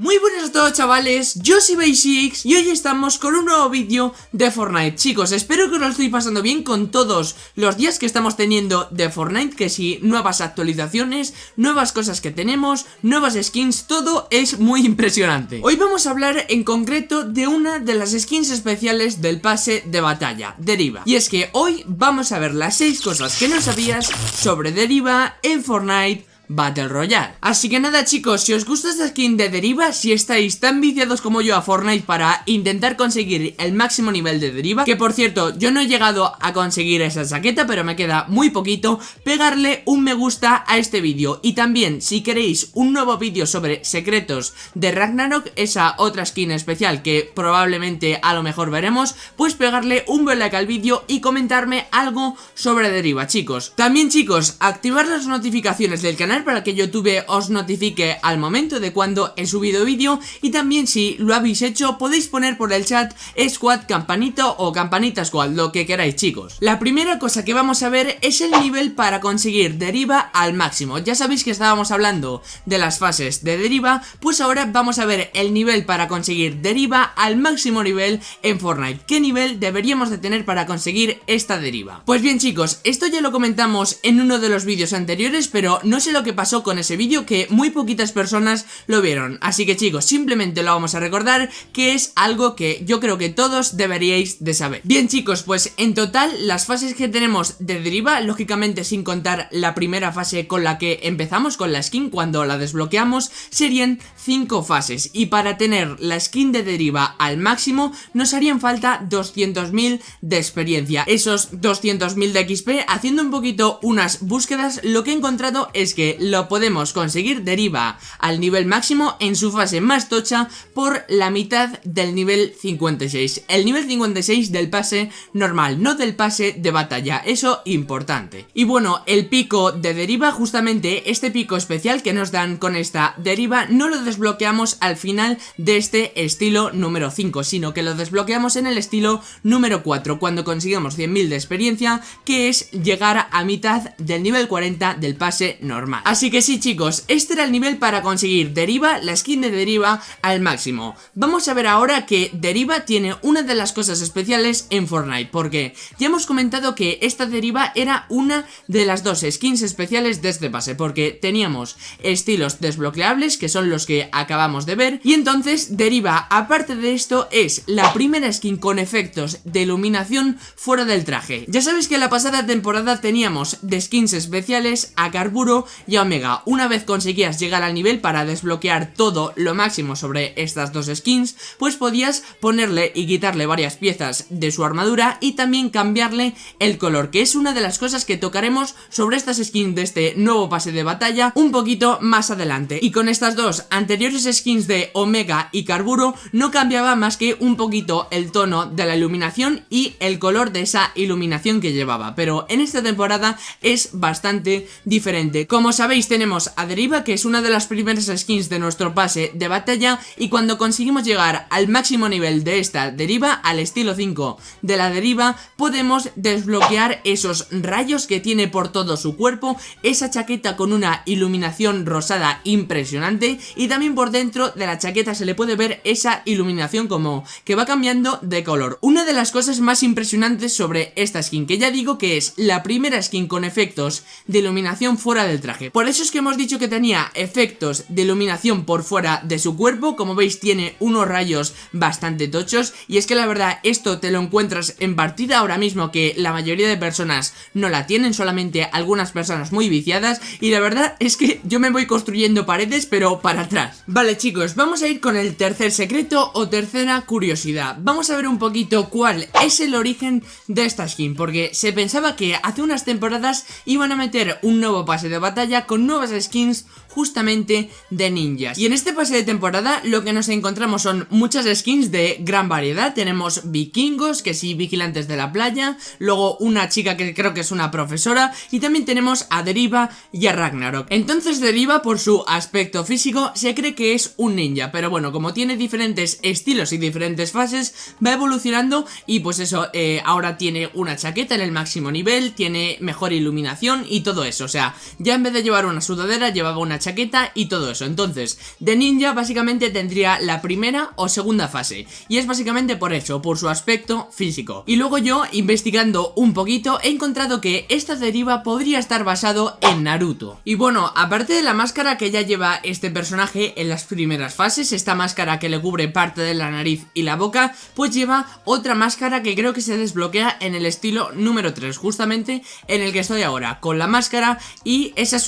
Muy buenas a todos chavales, yo soy Basics y hoy estamos con un nuevo vídeo de Fortnite. Chicos, espero que os lo estoy pasando bien con todos los días que estamos teniendo de Fortnite Que si nuevas actualizaciones, nuevas cosas que tenemos, nuevas skins, todo es muy impresionante. Hoy vamos a hablar en concreto de una de las skins especiales del pase de batalla, Deriva. Y es que hoy vamos a ver las 6 cosas que no sabías sobre Deriva en Fortnite Battle Royale. Así que nada chicos, si os gusta esta skin de deriva Si estáis tan viciados como yo a Fortnite para intentar conseguir el máximo nivel de deriva Que por cierto, yo no he llegado a conseguir esa chaqueta Pero me queda muy poquito Pegarle un me gusta a este vídeo. Y también, si queréis un nuevo vídeo sobre secretos de Ragnarok Esa otra skin especial que probablemente a lo mejor veremos Pues pegarle un buen like al vídeo y comentarme algo sobre deriva chicos. También chicos, activar las notificaciones del canal para que YouTube os notifique al momento de cuando he subido vídeo y también si lo habéis hecho podéis poner por el chat squad campanito o campanita squad, lo que queráis chicos. La primera cosa que vamos a ver es el nivel para conseguir deriva al máximo. Ya sabéis que estábamos hablando de las fases de deriva, pues ahora vamos a ver el nivel para conseguir deriva al máximo nivel en Fortnite. ¿Qué nivel deberíamos de tener para conseguir esta deriva? Pues bien chicos, esto ya lo comentamos en uno de los vídeos anteriores, pero no sé lo que pasó con ese vídeo que muy poquitas personas lo vieron. Así que chicos, simplemente lo vamos a recordar que es algo que yo creo que todos deberíais de saber. Bien chicos, pues en total las fases que tenemos de deriva, lógicamente sin contar la primera fase con la que empezamos con la skin cuando la desbloqueamos Serían 5 fases. Y para tener la skin de deriva al máximo nos harían falta 200.000 de experiencia. Esos 200.000 de XP, haciendo un poquito unas búsquedas, lo que he encontrado es que lo podemos conseguir deriva al nivel máximo en su fase más tocha por la mitad del nivel 56 El nivel 56 del pase normal, no del pase de batalla, eso importante. Y bueno, el pico de deriva, justamente este pico especial que nos dan con esta deriva No lo desbloqueamos al final de este estilo número 5 Sino que lo desbloqueamos en el estilo número 4 Cuando consigamos 100.000 de experiencia Que es llegar a mitad del nivel 40 del pase normal Así que sí chicos, este era el nivel para conseguir Deriva, la skin de Deriva al máximo. Vamos a ver ahora que Deriva tiene una de las cosas especiales en Fortnite Porque ya hemos comentado que esta Deriva era una de las dos skins especiales de este pase Porque teníamos estilos desbloqueables que son los que acabamos de ver Y entonces Deriva, aparte de esto, es la primera skin con efectos de iluminación fuera del traje. Ya sabéis que la pasada temporada teníamos de skins especiales a Carburo y Omega, una vez conseguías llegar al nivel para desbloquear todo lo máximo sobre estas dos skins, pues podías ponerle y quitarle varias piezas de su armadura y también cambiarle el color, que es una de las cosas que tocaremos sobre estas skins de este nuevo pase de batalla un poquito más adelante. Y con estas dos anteriores skins de Omega y Carburo no cambiaba más que un poquito el tono de la iluminación y el color de esa iluminación que llevaba, pero en esta temporada es bastante diferente. Como sabéis tenemos a Deriva que es una de las primeras skins de nuestro pase de batalla y cuando conseguimos llegar al máximo nivel de esta Deriva, al estilo 5 de la Deriva, podemos desbloquear esos rayos que tiene por todo su cuerpo, esa chaqueta con una iluminación rosada impresionante y también por dentro de la chaqueta se le puede ver esa iluminación como que va cambiando de color. Una de las cosas más impresionantes sobre esta skin que ya digo que es la primera skin con efectos de iluminación fuera del traje. Por eso es que hemos dicho que tenía efectos de iluminación por fuera de su cuerpo. Como veis tiene unos rayos bastante tochos. Y es que la verdad esto te lo encuentras en partida ahora mismo Que la mayoría de personas no la tienen Solamente algunas personas muy viciadas. Y la verdad es que yo me voy construyendo paredes pero para atrás. Vale chicos, vamos a ir con el tercer secreto o tercera curiosidad. Vamos a ver un poquito cuál es el origen de esta skin Porque se pensaba que hace unas temporadas iban a meter un nuevo pase de batalla con nuevas skins justamente de ninjas. Y en este pase de temporada lo que nos encontramos son muchas skins de gran variedad. Tenemos vikingos, que sí, vigilantes de la playa, luego una chica que creo que es una profesora y también tenemos a Deriva y a Ragnarok. Entonces Deriva por su aspecto físico se cree que es un ninja, pero bueno, como tiene diferentes estilos y diferentes fases, va evolucionando y pues eso, eh, ahora tiene una chaqueta en el máximo nivel, tiene mejor iluminación y todo eso, o sea, ya en vez de llevar una sudadera, llevaba una chaqueta y todo eso. Entonces, de ninja básicamente tendría la primera o segunda fase. Y es básicamente por eso, por su aspecto físico. Y luego yo, investigando un poquito, he encontrado que esta deriva podría estar basado en Naruto. Y bueno, aparte de la máscara que ya lleva este personaje en las primeras fases, esta máscara que le cubre parte de la nariz y la boca, pues lleva otra máscara que creo que se desbloquea en el estilo número 3, justamente en el que estoy ahora, con la máscara y esa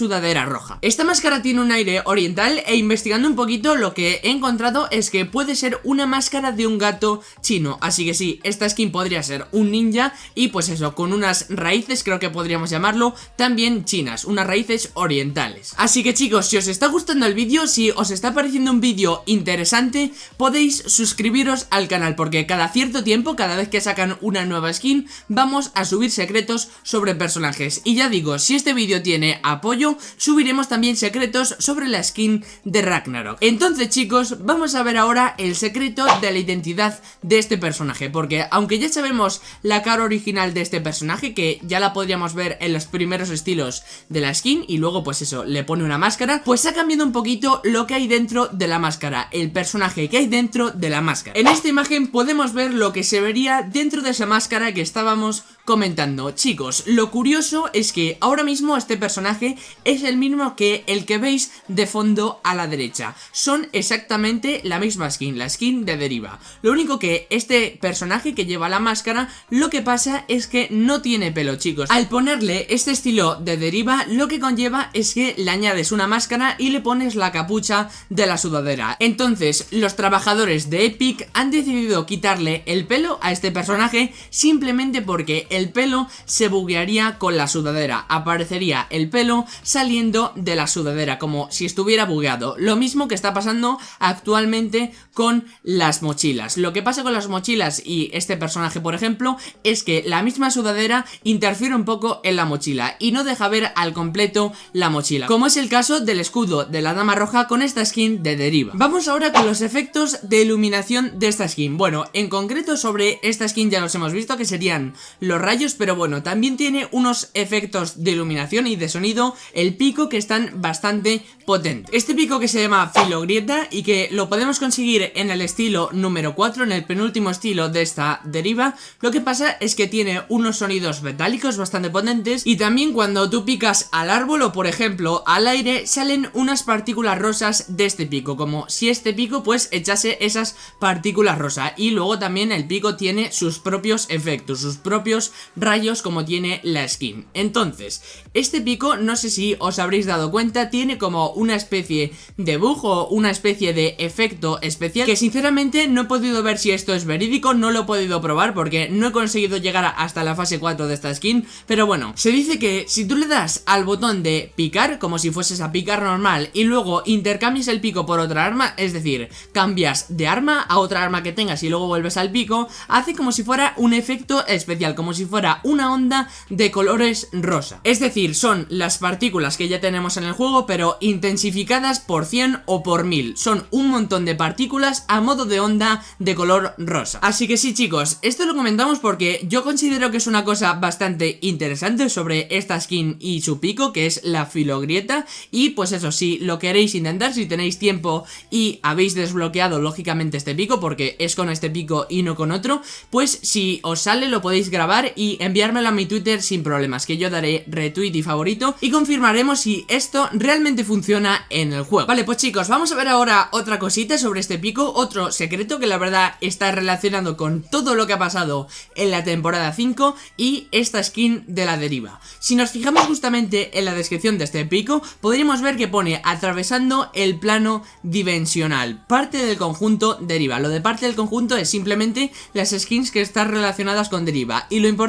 roja. Esta máscara tiene un aire oriental e investigando un poquito lo que he encontrado es que puede ser una máscara de un gato chino, así que sí, esta skin podría ser un ninja y pues eso, con unas raíces creo que podríamos llamarlo, también chinas, unas raíces orientales. Así que chicos, si os está gustando el vídeo, si os está pareciendo un vídeo interesante, podéis suscribiros al canal porque cada cierto tiempo, cada vez que sacan una nueva skin, vamos a subir secretos sobre personajes. Y ya digo, si este vídeo tiene apoyo, subiremos también secretos sobre la skin de Ragnarok. Entonces chicos, vamos a ver ahora el secreto de la identidad de este personaje, porque aunque ya sabemos la cara original de este personaje, que ya la podríamos ver en los primeros estilos de la skin, y luego pues eso, le pone una máscara, pues ha cambiado un poquito lo que hay dentro de la máscara, el personaje que hay dentro de la máscara. En esta imagen podemos ver lo que se vería dentro de esa máscara que estábamos comentando. Chicos, lo curioso es que ahora mismo este personaje es el mismo que el que veis de fondo a la derecha. Son exactamente la misma skin, la skin de deriva. Lo único que este personaje que lleva la máscara, lo que pasa es que no tiene pelo, chicos. Al ponerle este estilo de deriva, lo que conlleva es que le añades una máscara y le pones la capucha de la sudadera. Entonces, los trabajadores de Epic han decidido quitarle el pelo a este personaje simplemente porque el el pelo se buguearía con la sudadera, aparecería el pelo saliendo de la sudadera como si estuviera bugueado, lo mismo que está pasando actualmente con las mochilas. Lo que pasa con las mochilas y este personaje por ejemplo es que la misma sudadera interfiere un poco en la mochila y no deja ver al completo la mochila, como es el caso del escudo de la dama roja con esta skin de deriva. Vamos ahora con los efectos de iluminación de esta skin. Bueno, en concreto sobre esta skin ya los hemos visto que serían los rayos, pero bueno, también tiene unos efectos de iluminación y de sonido, el pico que están bastante potentes. Este pico que se llama filogrieta y que lo podemos conseguir en el estilo número 4, en el penúltimo estilo de esta deriva, lo que pasa es que tiene unos sonidos metálicos bastante potentes y también cuando tú picas al árbol o por ejemplo al aire salen unas partículas rosas de este pico, como si este pico pues echase esas partículas rosas y luego también el pico tiene sus propios efectos, sus propios rayos como tiene la skin. Entonces, este pico, no sé si os habréis dado cuenta, tiene como una especie de bug o una especie de efecto especial que sinceramente no he podido ver si esto es verídico, no lo he podido probar porque no he conseguido llegar hasta la fase 4 de esta skin, pero bueno, se dice que si tú le das al botón de picar, como si fueses a picar normal, y luego intercambias el pico por otra arma, es decir, cambias de arma a otra arma que tengas y luego vuelves al pico, hace como si fuera un efecto especial, como si fuera una onda de colores rosa. Es decir, son las partículas que ya tenemos en el juego, pero intensificadas por 100 o por 1000. Son un montón de partículas a modo de onda de color rosa. Así que sí, chicos, esto lo comentamos porque yo considero que es una cosa bastante interesante sobre esta skin y su pico, que es la filogrieta. Y pues eso, si lo queréis intentar, si tenéis tiempo y habéis desbloqueado lógicamente este pico, porque es con este pico y no con otro, pues si os sale lo podéis grabar y enviármelo a mi Twitter sin problemas, que yo daré retweet y favorito y confirmaremos si esto realmente funciona en el juego. Vale, pues chicos, vamos a ver ahora otra cosita sobre este pico, otro secreto que la verdad está relacionado con todo lo que ha pasado en la temporada 5 y esta skin de la deriva. Si nos fijamos justamente en la descripción de este pico, podríamos ver que pone atravesando el plano dimensional, parte del conjunto deriva. Lo de parte del conjunto es simplemente las skins que están relacionadas con deriva y lo importante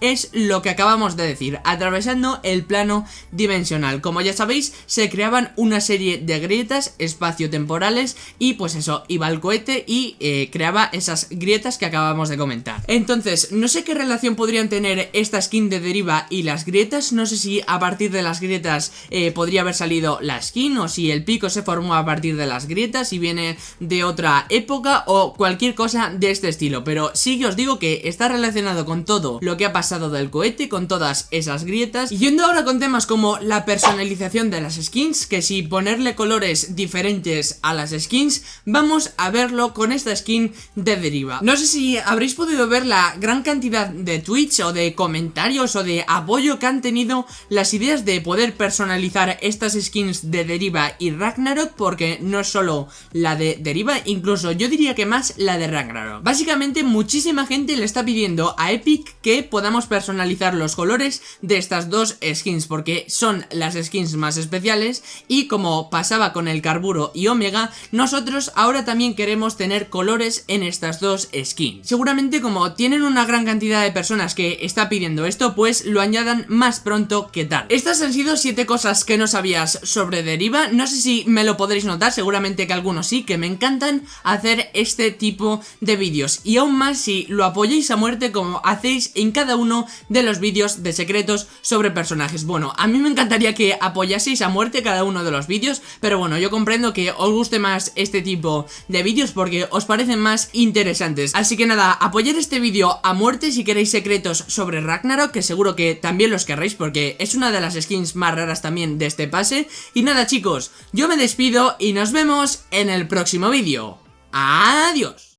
es lo que acabamos de decir, atravesando el plano dimensional. Como ya sabéis, se creaban una serie de grietas espaciotemporales y pues eso, iba al cohete y eh, creaba esas grietas que acabamos de comentar. Entonces, no sé qué relación podrían tener esta skin de deriva y las grietas, no sé si a partir de las grietas eh, podría haber salido la skin o si el pico se formó a partir de las grietas y viene de otra época o cualquier cosa de este estilo, pero sí que os digo que está relacionado con todo todo lo que ha pasado del cohete, con todas esas grietas. Y yendo ahora con temas como la personalización de las skins, que si ponerle colores diferentes a las skins, vamos a verlo con esta skin de deriva. No sé si habréis podido ver la gran cantidad de tweets o de comentarios o de apoyo que han tenido las ideas de poder personalizar estas skins de deriva y Ragnarok, porque no es solo la de deriva, incluso yo diría que más la de Ragnarok. Básicamente muchísima gente le está pidiendo a Epic que podamos personalizar los colores de estas dos skins, porque son las skins más especiales y como pasaba con el Carburo y Omega, nosotros ahora también queremos tener colores en estas dos skins. Seguramente como tienen una gran cantidad de personas que está pidiendo esto, pues lo añadan más pronto que tarde. Estas han sido 7 cosas que no sabías sobre Deriva, no sé si me lo podréis notar, seguramente que algunos sí, que me encantan hacer este tipo de vídeos y aún más si lo apoyáis a muerte como hacéis en cada uno de los vídeos de secretos sobre personajes. Bueno, a mí me encantaría que apoyaseis a muerte cada uno de los vídeos, pero bueno, yo comprendo que os guste más este tipo de vídeos porque os parecen más interesantes. Así que nada, apoyar este vídeo a muerte si queréis secretos sobre Ragnarok, que seguro que también los querréis porque es una de las skins más raras también de este pase. Y nada chicos, yo me despido y nos vemos en el próximo vídeo. ¡Adiós!